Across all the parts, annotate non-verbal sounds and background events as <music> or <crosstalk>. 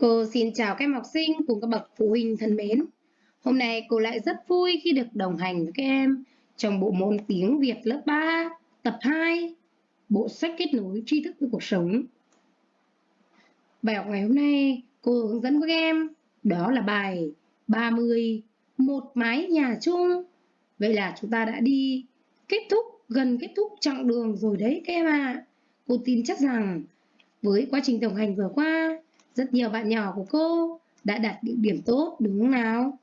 Cô xin chào các em học sinh cùng các bậc phụ huynh thân mến. Hôm nay cô lại rất vui khi được đồng hành với các em trong bộ môn tiếng Việt lớp 3, tập 2, bộ sách kết nối tri thức với cuộc sống. Bài học ngày hôm nay cô hướng dẫn các em đó là bài 30, một mái nhà chung. Vậy là chúng ta đã đi kết thúc, gần kết thúc chặng đường rồi đấy các em ạ. À. Cô tin chắc rằng với quá trình đồng hành vừa qua rất nhiều bạn nhỏ của cô đã đạt được điểm tốt đúng không nào?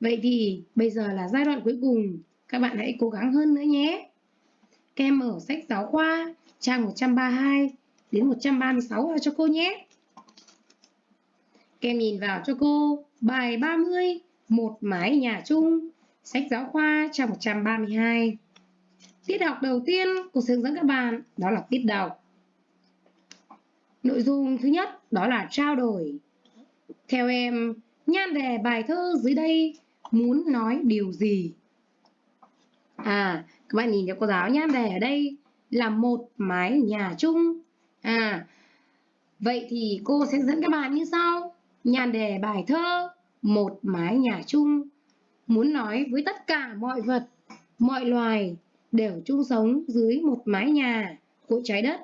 Vậy thì bây giờ là giai đoạn cuối cùng, các bạn hãy cố gắng hơn nữa nhé. Các em mở sách giáo khoa trang 132 đến 136 vào cho cô nhé. Các em nhìn vào cho cô bài 30, một mái nhà chung, sách giáo khoa trang 132. Tiết học đầu tiên cô sẽ hướng dẫn các bạn đó là tiết đọc. Nội dung thứ nhất đó là trao đổi. Theo em, nhan đề bài thơ dưới đây muốn nói điều gì? À, các bạn nhìn cho cô giáo nhan đề ở đây là một mái nhà chung. À, vậy thì cô sẽ dẫn các bạn như sau. Nhan đề bài thơ một mái nhà chung muốn nói với tất cả mọi vật, mọi loài đều chung sống dưới một mái nhà của trái đất.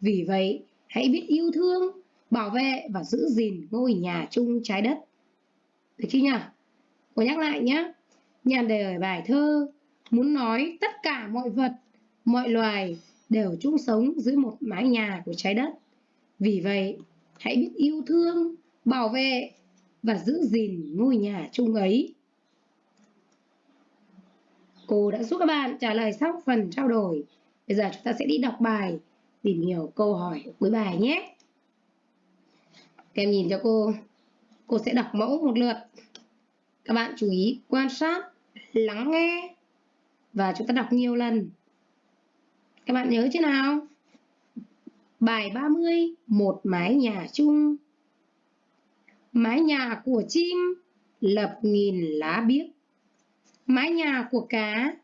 Vì vậy, hãy biết yêu thương, bảo vệ và giữ gìn ngôi nhà chung trái đất. Được chưa nhỉ? Cô nhắc lại nhé. Nhàn đề ở bài thơ muốn nói tất cả mọi vật, mọi loài đều chung sống dưới một mái nhà của trái đất. Vì vậy, hãy biết yêu thương, bảo vệ và giữ gìn ngôi nhà chung ấy. Cô đã giúp các bạn trả lời xong phần trao đổi. Bây giờ chúng ta sẽ đi đọc bài tìm hiểu câu hỏi cuối bài nhé. Các em nhìn cho cô, cô sẽ đọc mẫu một lượt. Các bạn chú ý quan sát, lắng nghe và chúng ta đọc nhiều lần. Các bạn nhớ chứ nào? Bài 30, một mái nhà chung. Mái nhà của chim lập nghìn lá biếc. Mái nhà của cá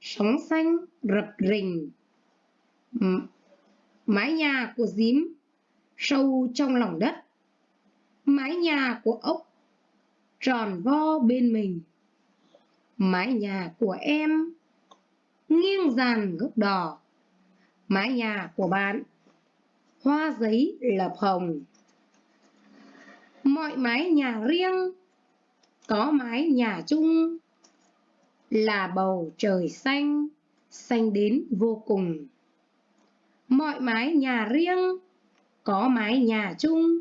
sóng xanh rập rình mái nhà của dím sâu trong lòng đất, mái nhà của ốc tròn vo bên mình, mái nhà của em nghiêng dàn gốc đỏ mái nhà của bạn hoa giấy lập hồng. Mọi mái nhà riêng có mái nhà chung là bầu trời xanh xanh đến vô cùng mọi mái nhà riêng, có mái nhà chung,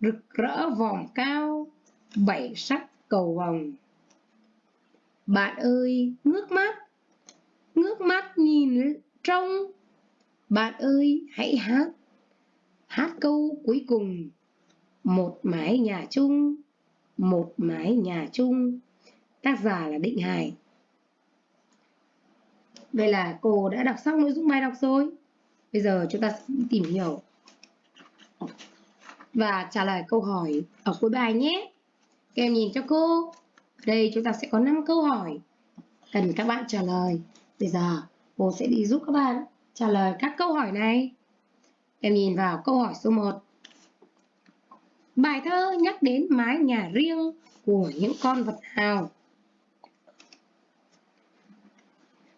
rực rỡ vòm cao, bảy sắc cầu vòng bạn ơi, ngước mắt ngước mắt nhìn trông bạn ơi, hãy hát hát câu cuối cùng. Một mái nhà chung, một mái nhà chung. Tác giả là định hải. Vậy là cô đã đọc xong nội dung bài đọc rồi. Bây giờ chúng ta tìm hiểu và trả lời câu hỏi ở cuối bài nhé. Các em nhìn cho cô. Ở đây, chúng ta sẽ có 5 câu hỏi cần các bạn trả lời. Bây giờ, cô sẽ đi giúp các bạn trả lời các câu hỏi này. Em nhìn vào câu hỏi số 1. Bài thơ nhắc đến mái nhà riêng của những con vật nào?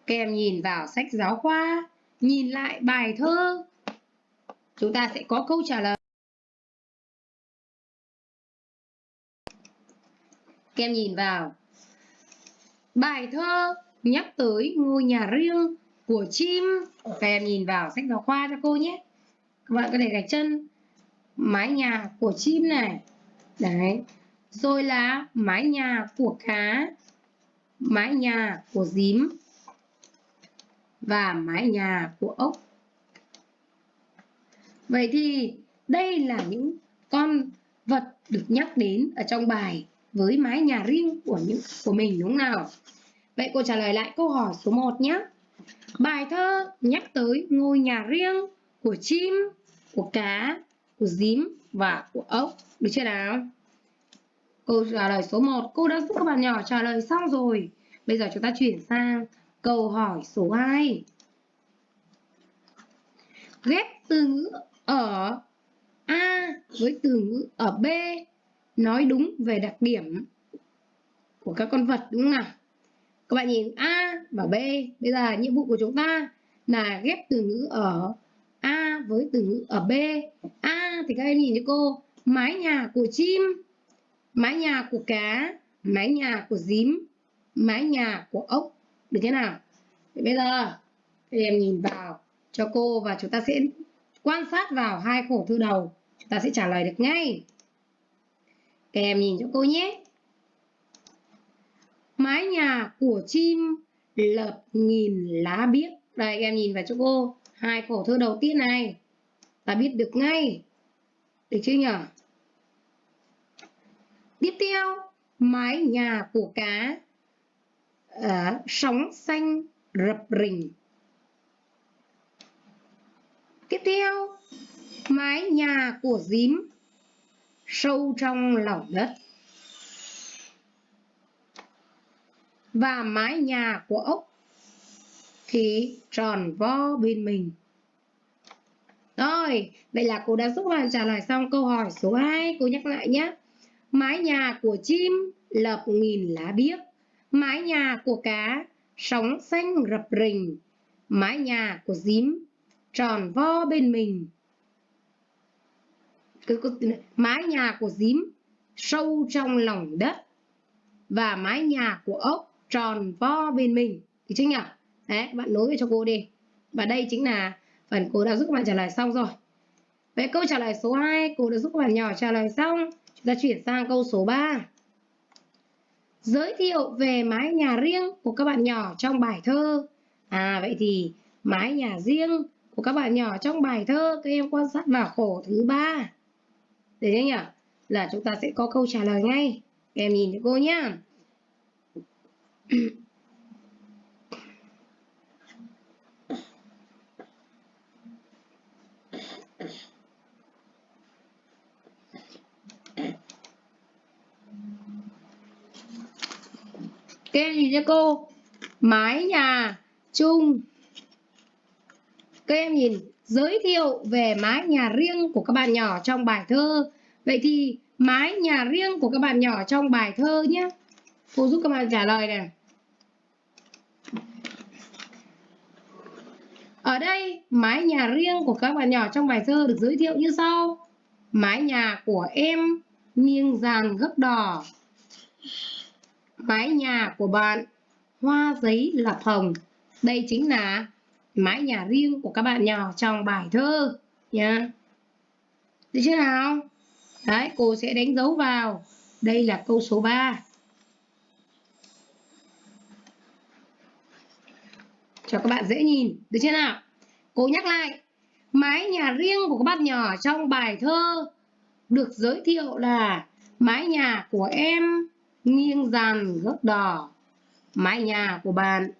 Các em nhìn vào sách giáo khoa nhìn lại bài thơ. Chúng ta sẽ có câu trả lời. Các em nhìn vào. Bài thơ nhắc tới ngôi nhà riêng của chim. Các em nhìn vào sách giáo khoa cho cô nhé. Các bạn có thể gạch chân. Mái nhà của chim này. Đấy. Rồi là mái nhà của cá. Mái nhà của dím và mái nhà của ốc. Vậy thì đây là những con vật được nhắc đến ở trong bài với mái nhà riêng của những của mình đúng nào? Vậy cô trả lời lại câu hỏi số 1 nhé. Bài thơ nhắc tới ngôi nhà riêng của chim, của cá, của dím và của ốc. Được chưa nào? Câu trả lời số 1 cô đã giúp các bạn nhỏ trả lời xong rồi. Bây giờ chúng ta chuyển sang Câu hỏi số 2. Ghép từ ngữ ở A với từ ngữ ở B nói đúng về đặc điểm của các con vật đúng không nào? Các bạn nhìn A và B. Bây giờ nhiệm vụ của chúng ta là ghép từ ngữ ở A với từ ngữ ở B. A thì các em nhìn cho cô, mái nhà của chim, mái nhà của cá, mái nhà của dím, mái nhà của ốc. Được thế nào? Vậy bây giờ các em nhìn vào cho cô và chúng ta sẽ quan sát vào hai khổ thư đầu. Chúng ta sẽ trả lời được ngay. Các em nhìn cho cô nhé. Mái nhà của chim lợp nghìn lá biếc. Đây các em nhìn vào cho cô. Hai khổ thơ đầu tiên này. Ta biết được ngay. Được chưa nhỉ? Tiếp theo, mái nhà của cá à, sóng xanh rập rình. Tiếp theo, mái nhà của dím sâu trong lòng đất. Và mái nhà của ốc thì tròn vo bên mình. Rồi, vậy là cô đã giúp bạn trả lời xong câu hỏi số 2. Cô nhắc lại nhé. Mái nhà của chim lợp nghìn lá biếc. Mái nhà của cá sóng xanh rập rình. Mái nhà của dím tròn vo bên mình. Mái nhà của dím sâu trong lòng đất. Và mái nhà của ốc tròn vo bên mình. thì chính nhỉ? Đấy, bạn nối về cho cô đi. Và đây chính là phần cô đã giúp các bạn trả lời xong rồi. Vậy câu trả lời số 2 cô đã giúp các bạn nhỏ trả lời xong. Chúng ta chuyển sang câu số 3. Giới thiệu về mái nhà riêng của các bạn nhỏ trong bài thơ. À vậy thì mái nhà riêng của các bạn nhỏ trong bài thơ, các em quan sát vào khổ thứ ba. Để nhé nhỉ? Là chúng ta sẽ có câu trả lời ngay. Các em nhìn cho cô nhá. Các em nhìn cho cô? Mái nhà chung. Các em nhìn, Giới thiệu về mái nhà riêng của các bạn nhỏ trong bài thơ. Vậy thì mái nhà riêng của các bạn nhỏ trong bài thơ nhé. Cô giúp các bạn trả lời này. Ở đây, mái nhà riêng của các bạn nhỏ trong bài thơ được giới thiệu như sau. Mái nhà của em nghiêng dàn gấp đỏ mái nhà của bạn. Hoa giấy lập hồng đây chính là mái nhà riêng của các bạn nhỏ trong bài thơ. Nha. Được chưa nào? Đấy, cô sẽ đánh dấu vào. Đây là câu số 3 cho các bạn dễ nhìn. Được chưa nào? Cô nhắc lại. Mái nhà riêng của các bạn nhỏ trong bài thơ được giới thiệu là mái nhà của em nghiêng dàn gốc đỏ. Mái nhà của bạn,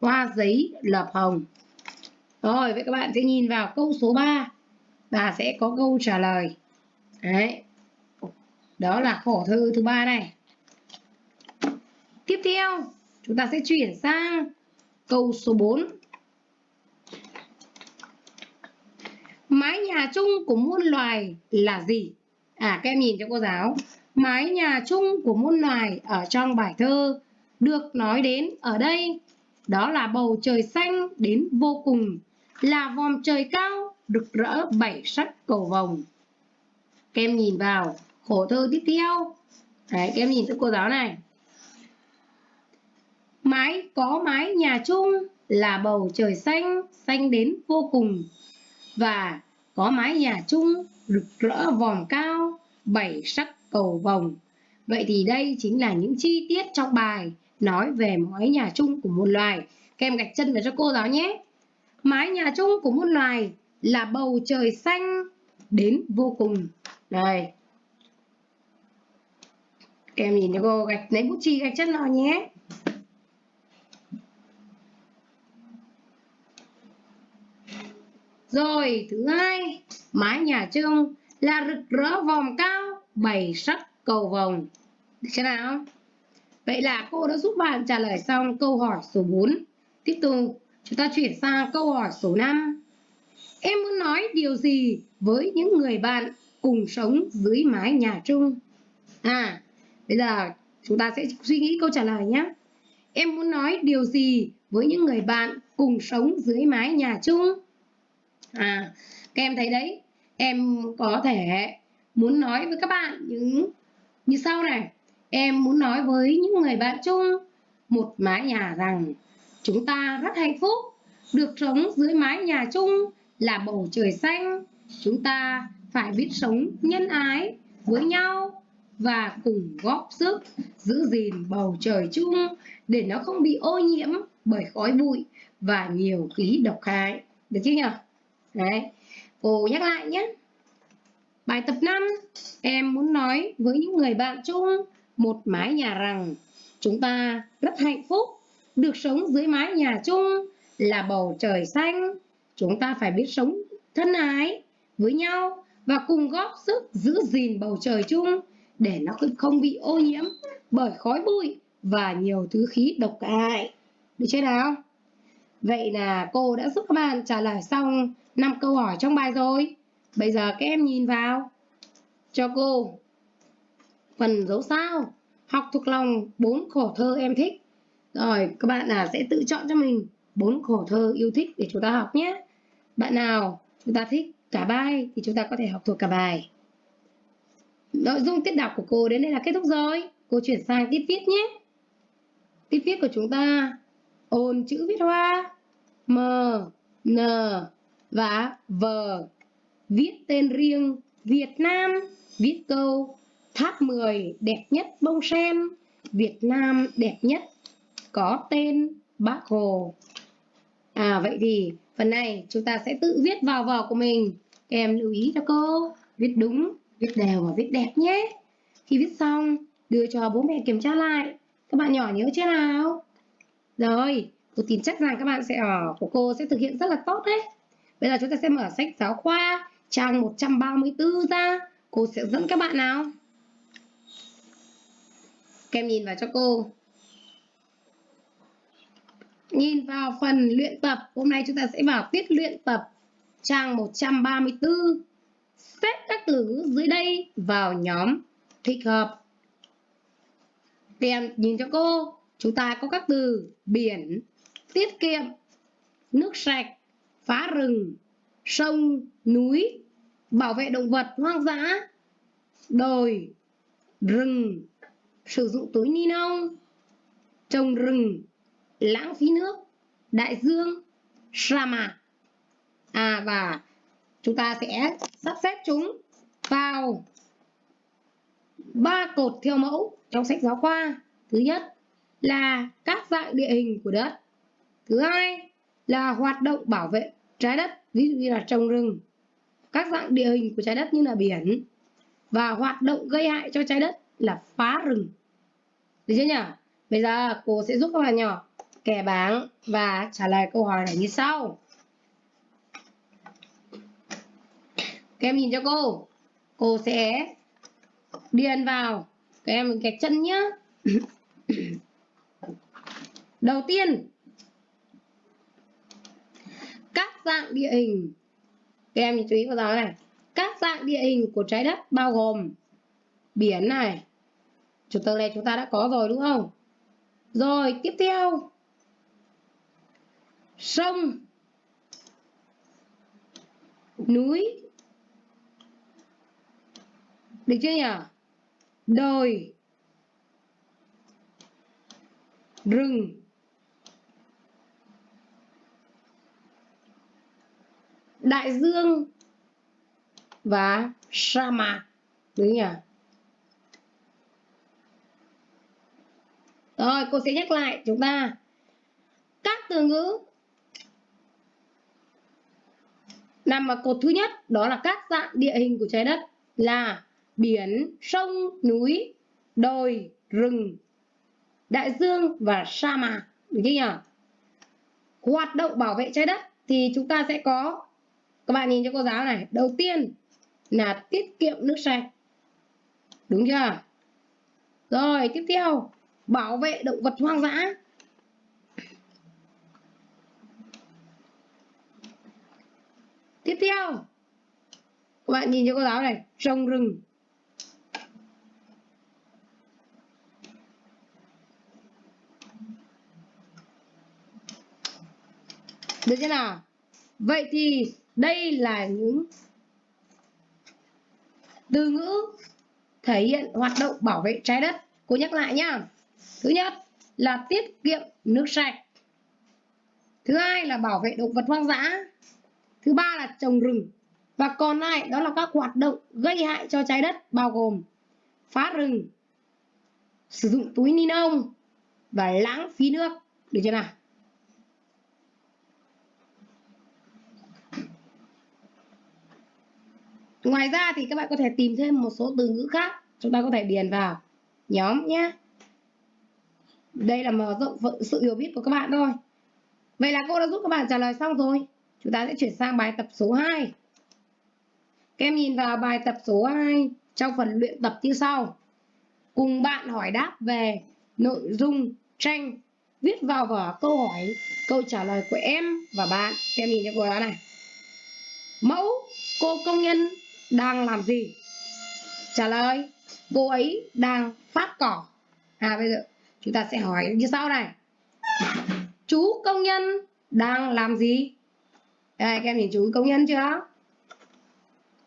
hoa giấy lợp hồng. Rồi, vậy các bạn sẽ nhìn vào câu số 3 và sẽ có câu trả lời. Đấy. Đó là khổ thư thứ ba này. Tiếp theo, chúng ta sẽ chuyển sang câu số 4 mái nhà chung của muôn loài là gì? À các em nhìn cho cô giáo mái nhà chung của muôn loài ở trong bài thơ được nói đến ở đây. Đó là bầu trời xanh đến vô cùng, là vòm trời cao rực rỡ bảy sắc cầu vồng. Các em nhìn vào khổ thơ tiếp theo. Đấy, các em nhìn các cô giáo này. Mái, có mái nhà chung là bầu trời xanh xanh đến vô cùng. Và có mái nhà chung rực rỡ vòm cao bảy sắc cầu vồng. Vậy thì đây chính là những chi tiết trong bài nói về mái nhà chung của một loài. Các em gạch chân vào cho cô giáo nhé. Mái nhà chung của một loài là bầu trời xanh đến vô cùng. Đây. Các em nhìn cho cô gạch lấy bút chì gạch chân vào nhé. Rồi, thứ hai, mái nhà chung là rực rỡ vòng cao bảy sắc cầu vồng. Được chưa nào? Vậy là cô đã giúp bạn trả lời xong câu hỏi số 4. Tiếp tục, chúng ta chuyển sang câu hỏi số 5. Em muốn nói điều gì với những người bạn cùng sống dưới mái nhà chung. À, bây giờ chúng ta sẽ suy nghĩ câu trả lời nhé. Em muốn nói điều gì với những người bạn cùng sống dưới mái nhà chung? À, các em thấy đấy, em có thể muốn nói với các bạn những, như sau này. Em muốn nói với những người bạn chung, một mái nhà rằng chúng ta rất hạnh phúc được sống dưới mái nhà chung là bầu trời xanh. Chúng ta phải biết sống nhân ái với nhau và cùng góp sức giữ gìn bầu trời chung để nó không bị ô nhiễm bởi khói bụi và nhiều khí độc hại. Được chưa nhỉ? Đấy. Cô nhắc lại nhé. Bài tập 5, em muốn nói với những người bạn chung một mái nhà rằng chúng ta rất hạnh phúc được sống dưới mái nhà chung là bầu trời xanh. Chúng ta phải biết sống thân ái với nhau và cùng góp sức giữ gìn bầu trời chung để nó không bị ô nhiễm bởi khói bụi và nhiều thứ khí độc hại. Được chưa nào? Vậy là cô đã giúp các bạn trả lời xong 5 câu hỏi trong bài rồi. Bây giờ các em nhìn vào cho cô phần dấu sao học thuộc lòng bốn khổ thơ em thích. Rồi các bạn là sẽ tự chọn cho mình bốn khổ thơ yêu thích để chúng ta học nhé. Bạn nào chúng ta thích cả bài thì chúng ta có thể học thuộc cả bài. Nội dung tiết đọc của cô đến đây là kết thúc rồi. Cô chuyển sang tiết viết nhé. Tiết viết của chúng ta ôn chữ viết hoa M, N và V. Viết tên riêng Việt Nam, viết câu Tháp 10 đẹp nhất bông sen, Việt Nam đẹp nhất có tên Bác Hồ. À vậy thì phần này chúng ta sẽ tự viết vào vở của mình. Các em lưu ý cho cô, viết đúng, viết đều và viết đẹp nhé. Khi viết xong, đưa cho bố mẹ kiểm tra lại. Các bạn nhỏ nhớ chưa nào? Rồi, cô tin chắc rằng các bạn sẽ ở của cô sẽ thực hiện rất là tốt đấy. Bây giờ chúng ta sẽ mở sách giáo khoa trang 134 ra. Cô sẽ dẫn các bạn nào. Các em nhìn vào cho cô. Nhìn vào phần luyện tập, hôm nay chúng ta sẽ vào tiết luyện tập trang 134. Xếp các từ ngữ dưới đây vào nhóm thích hợp. Các em nhìn cho cô, chúng ta có các từ biển, tiết kiệm, nước sạch, phá rừng, sông, núi, bảo vệ động vật hoang dã, đồi, rừng, sử dụng túi ni lông, trồng rừng, lãng phí nước, đại dương, sa mạc. À và chúng ta sẽ sắp xếp chúng vào ba cột theo mẫu trong sách giáo khoa. Thứ nhất là các dạng địa hình của đất. Thứ hai là hoạt động bảo vệ trái đất, ví dụ như là trồng rừng. Các dạng địa hình của trái đất như là biển và hoạt động gây hại cho trái đất là phá rừng. Được chưa nhỉ? Bây giờ cô sẽ giúp các bạn nhỏ kẻ bảng và trả lời câu hỏi này như sau. Các em nhìn cho cô. Cô sẽ điền vào. Các em cái chân nhé. <coughs> Đầu tiên, các dạng địa hình. Các em chú ý vào đó này. Các dạng địa hình của trái đất bao gồm biển này. Chủ tờ này chúng ta đã có rồi đúng không? Rồi, tiếp theo sông núi được chưa nhỉ đồi rừng đại dương và sa mạc đúng nhỉ rồi cô sẽ nhắc lại chúng ta các từ ngữ nằm ở cột thứ nhất đó là các dạng địa hình của trái đất là biển, sông, núi, đồi, rừng, đại dương và sa mạc. Được chưa nhỉ? Hoạt động bảo vệ trái đất thì chúng ta sẽ có các bạn nhìn cho cô giáo này, đầu tiên là tiết kiệm nước sạch. Đúng chưa? Rồi, tiếp theo, bảo vệ động vật hoang dã. Tiếp theo, các bạn nhìn cho cô giáo này trồng rừng được chưa nào vậy thì đây là những từ ngữ thể hiện hoạt động bảo vệ trái đất. Cô nhắc lại nhá. Thứ nhất là tiết kiệm nước sạch. Thứ hai là bảo vệ động vật hoang dã. Thứ ba là trồng rừng. Và còn lại đó là các hoạt động gây hại cho trái đất, bao gồm phá rừng, sử dụng túi ni lông và lãng phí nước. Được chưa nào? Ngoài ra thì các bạn có thể tìm thêm một số từ ngữ khác. Chúng ta có thể điền vào nhóm nhé. Đây là mở rộng sự hiểu biết của các bạn thôi. Vậy là cô đã giúp các bạn trả lời xong rồi. Chúng ta sẽ chuyển sang bài tập số 2 các em nhìn vào bài tập số 2 trong phần luyện tập như sau. Cùng bạn hỏi đáp về nội dung tranh, viết vào vở câu hỏi, câu trả lời của em và bạn. Em nhìn cho cô đó này. Mẫu, cô công nhân đang làm gì? Trả lời, cô ấy đang phát cỏ. À bây giờ chúng ta sẽ hỏi như sau này. Chú công nhân đang làm gì? Đây, các em nhìn chú công nhân chưa?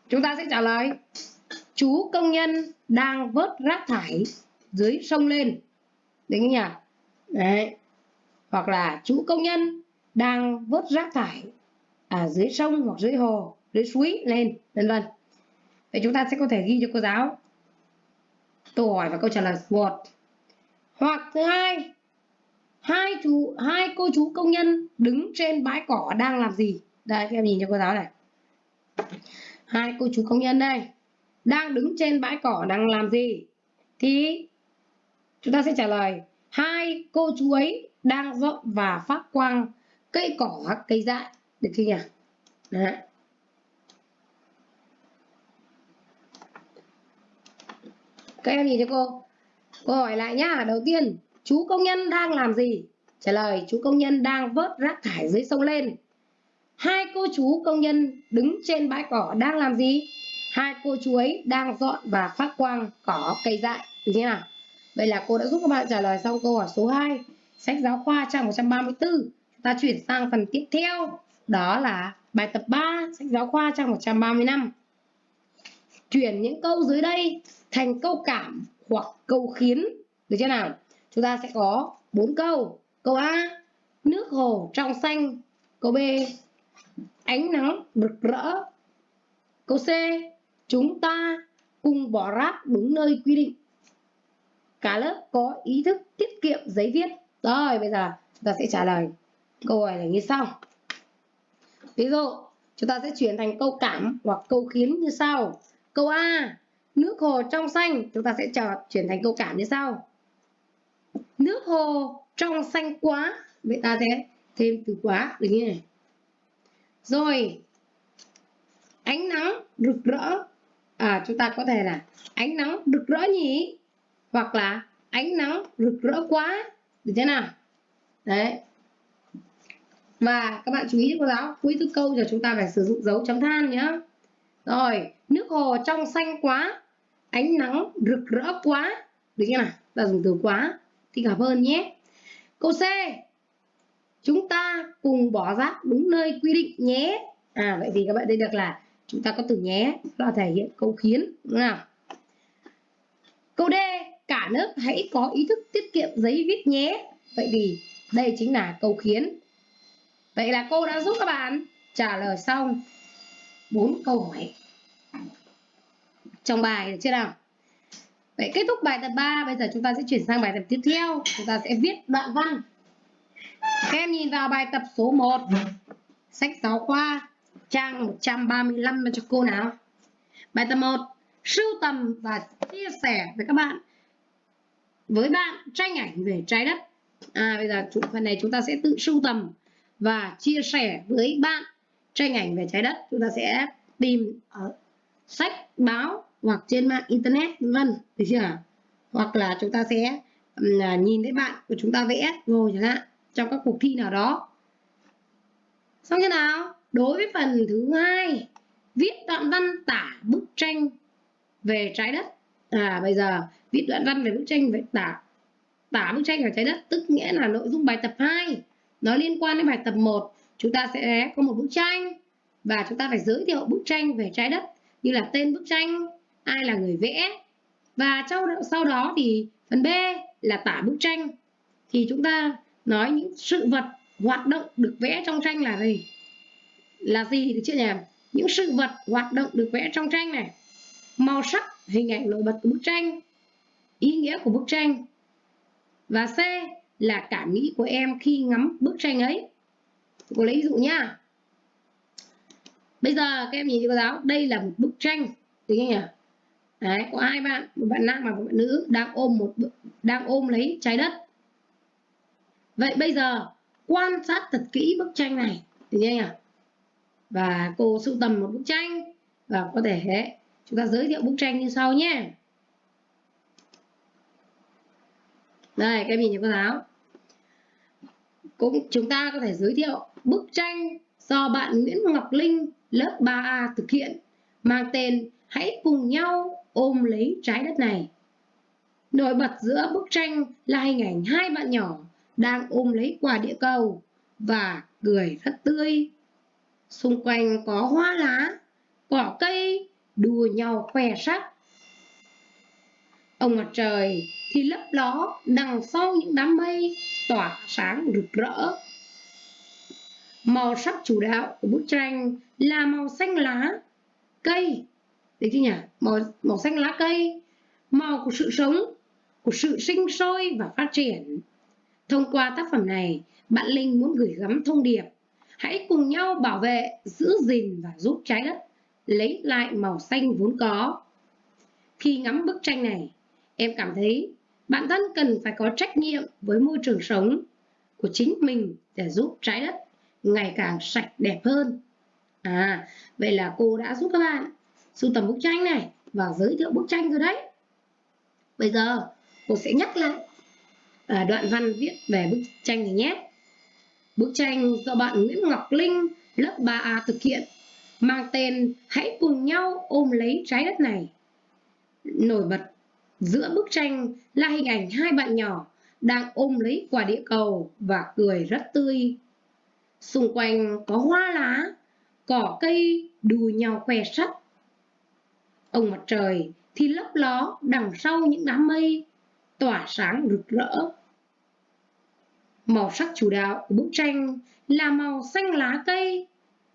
Chúng ta sẽ trả lời. Chú công nhân đang vớt rác thải dưới sông lên. Đấy nhỉ? Đấy. Hoặc là chú công nhân đang vớt rác thải ở dưới sông hoặc dưới hồ, dưới suối lên, vân vân vậy chúng ta sẽ có thể ghi cho cô giáo. Câu hỏi và câu trả lời. Một. Hoặc thứ hai hai chú, hai cô chú công nhân đứng trên bãi cỏ đang làm gì? Đây, các em nhìn cho cô giáo này. Hai cô chú công nhân đây, đang đứng trên bãi cỏ đang làm gì? Thì chúng ta sẽ trả lời, hai cô chú ấy đang dọn và phát quang cây cỏ cây dại. Được chưa nhỉ? Đấy. Các em nhìn cho cô? Cô hỏi lại nhá, đầu tiên, chú công nhân đang làm gì? Trả lời, chú công nhân đang vớt rác thải dưới sông lên. Hai cô chú công nhân đứng trên bãi cỏ đang làm gì? Hai cô chú ấy đang dọn và phát quang cỏ cây dại. Được chưa nào? Vậy là cô đã giúp các bạn trả lời xong câu hỏi số 2 sách giáo khoa trang 134 ta chuyển sang phần tiếp theo. Đó là bài tập 3 sách giáo khoa trang 135 chuyển những câu dưới đây thành câu cảm hoặc câu khiến. Được chưa nào? Chúng ta sẽ có bốn câu. Câu A, nước hồ trong xanh. Câu B, ánh nắng rực rỡ. Câu C, chúng ta cùng bỏ rác đúng nơi quy định. Cả lớp có ý thức tiết kiệm giấy viết. Rồi, bây giờ chúng ta sẽ trả lời câu hỏi này như sau. Ví dụ, chúng ta sẽ chuyển thành câu cảm hoặc câu khiến như sau. Câu A nước hồ trong xanh, chúng ta sẽ trở chuyển thành câu cảm như sau. Nước hồ trong xanh quá, vậy ta sẽ thêm từ quá, được như này. Rồi, ánh nắng rực rỡ. À chúng ta có thể là ánh nắng rực rỡ nhỉ? Hoặc là ánh nắng rực rỡ quá, được thế nào? Đấy. Và các bạn chú ý cô giáo cuối thứ câu giờ chúng ta phải sử dụng dấu chấm than nhé rồi, nước hồ trong xanh quá ánh nắng rực rỡ quá. Được chưa nào? Ta dùng từ quá. Thì cảm hơn nhé. Câu C. Chúng ta cùng bỏ rác đúng nơi quy định nhé. À vậy thì các bạn đây được là chúng ta có từ nhé. Là thể hiện câu khiến, đúng nào? Câu D. Cả lớp hãy có ý thức tiết kiệm giấy viết nhé. Vậy thì đây chính là câu khiến. Vậy là cô đã giúp các bạn trả lời xong bốn câu hỏi trong bài được chưa nào Vậy kết thúc bài tập 3, bây giờ chúng ta sẽ chuyển sang bài tập tiếp theo. Chúng ta sẽ viết đoạn văn. Các em nhìn vào bài tập số 1. Sách giáo khoa, trang 135 cho cô nào. Bài tập 1. Sưu tầm và chia sẻ với các bạn. Với bạn, tranh ảnh về trái đất. À, bây giờ phần này chúng ta sẽ tự sưu tầm và chia sẻ với bạn tranh ảnh về trái đất. Chúng ta sẽ tìm ở sách, báo hoặc trên mạng internet, vân được chưa? Hoặc là chúng ta sẽ nhìn thấy bạn của chúng ta vẽ rồi chẳng hạn, trong các cuộc thi nào đó. Xong như nào? Đối với phần thứ hai, viết đoạn văn tả bức tranh về trái đất. À bây giờ, viết đoạn văn về bức tranh về tả tả bức tranh về trái đất, tức nghĩa là nội dung bài tập 2 nó liên quan đến bài tập 1 chúng ta sẽ có một bức tranh và chúng ta phải giới thiệu bức tranh về trái đất như là tên bức tranh ai là người vẽ. Và sau, sau đó thì phần B là tả bức tranh. Thì chúng ta nói những sự vật hoạt động được vẽ trong tranh là gì? Là gì được chưa nhỉ? Những sự vật hoạt động được vẽ trong tranh này. Màu sắc hình ảnh nổi bật của bức tranh ý nghĩa của bức tranh. Và C là cảm nghĩ của em khi ngắm bức tranh ấy. Cô lấy ví dụ nhá. Bây giờ các em nhìn cho cô giáo đây là một bức tranh được không nhỉ? Đấy, có hai bạn một bạn nam và một bạn nữ đang ôm một đang ôm lấy trái đất. Vậy bây giờ quan sát thật kỹ bức tranh này được chưa ạ và cô sưu tầm một bức tranh và có thể chúng ta giới thiệu bức tranh như sau nhé. Đây các em nhìn cho cô giáo. Cũng chúng ta có thể giới thiệu bức tranh do bạn Nguyễn Ngọc Linh lớp 3A thực hiện mang tên Hãy cùng nhau ôm lấy trái đất này. Nổi bật giữa bức tranh là hình ảnh hai bạn nhỏ đang ôm lấy quả địa cầu và cười rất tươi. Xung quanh có hoa lá, cỏ cây đua nhau khoe sắc. Ông mặt trời thì lấp ló đằng sau những đám mây tỏa sáng rực rỡ. Màu sắc chủ đạo của bức tranh là màu xanh lá, cây, đấy chứ nhỉ? Màu, màu xanh lá cây, màu của sự sống, của sự sinh sôi và phát triển. Thông qua tác phẩm này, bạn Linh muốn gửi gắm thông điệp Hãy cùng nhau bảo vệ, giữ gìn và giúp trái đất lấy lại màu xanh vốn có. Khi ngắm bức tranh này, em cảm thấy bản thân cần phải có trách nhiệm với môi trường sống của chính mình để giúp trái đất ngày càng sạch đẹp hơn. À, vậy là cô đã giúp các bạn sưu tầm bức tranh này và giới thiệu bức tranh rồi đấy. Bây giờ cô sẽ nhắc lại à, đoạn văn viết về bức tranh này nhé. Bức tranh do bạn Nguyễn Ngọc Linh lớp 3A thực hiện mang tên Hãy cùng nhau ôm lấy trái đất này. Nổi bật giữa bức tranh là hình ảnh hai bạn nhỏ đang ôm lấy quả địa cầu và cười rất tươi. Xung quanh có hoa lá, cỏ cây đùa nhau khoe sắc. Ông mặt trời thì lấp ló đằng sau những đám mây, tỏa sáng rực rỡ. Màu sắc chủ đạo của bức tranh là màu xanh lá cây,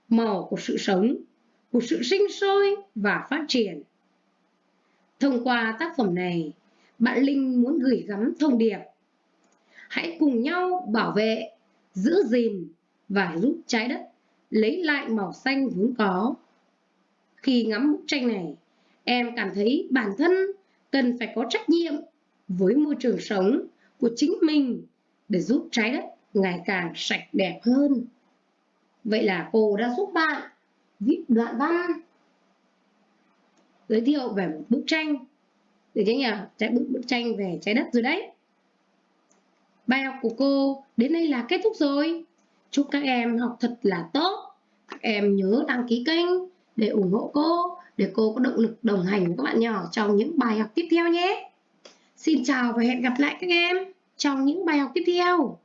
màu của sự sống, của sự sinh sôi và phát triển. Thông qua tác phẩm này, bạn Linh muốn gửi gắm thông điệp. Hãy cùng nhau bảo vệ, giữ gìn và giúp trái đất lấy lại màu xanh vốn có. Khi ngắm bức tranh này, em cảm thấy bản thân cần phải có trách nhiệm với môi trường sống của chính mình để giúp trái đất ngày càng sạch đẹp hơn. Vậy là cô đã giúp bạn viết đoạn văn giới thiệu về một bức tranh được chưa nhỉ? Trái bức bức tranh về trái đất rồi đấy. Bài học của cô đến đây là kết thúc rồi. Chúc các em học thật là tốt. Các em nhớ đăng ký kênh để ủng hộ cô, để cô có động lực đồng hành với các bạn nhỏ trong những bài học tiếp theo nhé. Xin chào và hẹn gặp lại các em trong những bài học tiếp theo